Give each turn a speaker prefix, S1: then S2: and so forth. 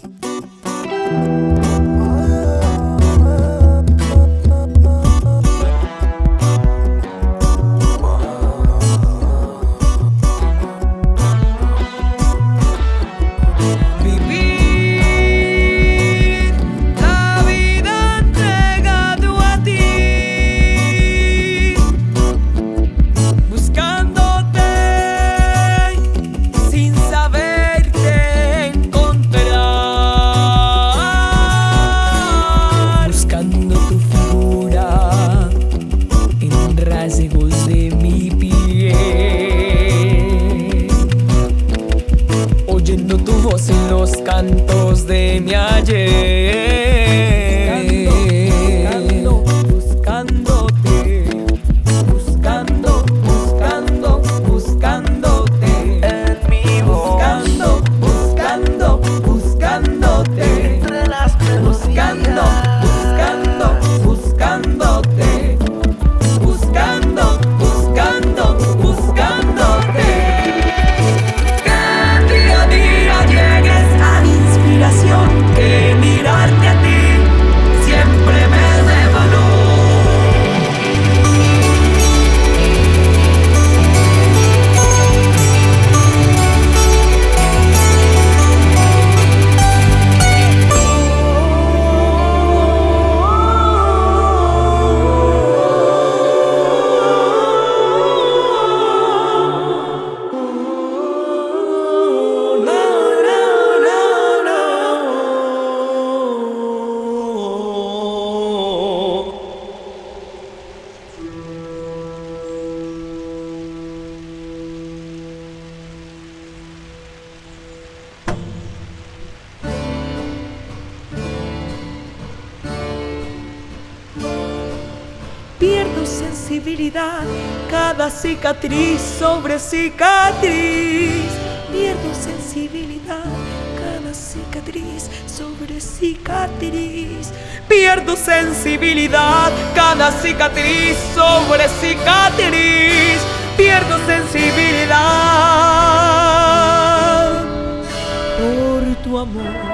S1: you cantos de mi ayer.
S2: Pierdo sensibilidad, cada cicatriz sobre cicatriz. Pierdo sensibilidad, cada cicatriz sobre cicatriz. Pierdo sensibilidad, cada cicatriz sobre cicatriz. Pierdo sensibilidad por tu amor.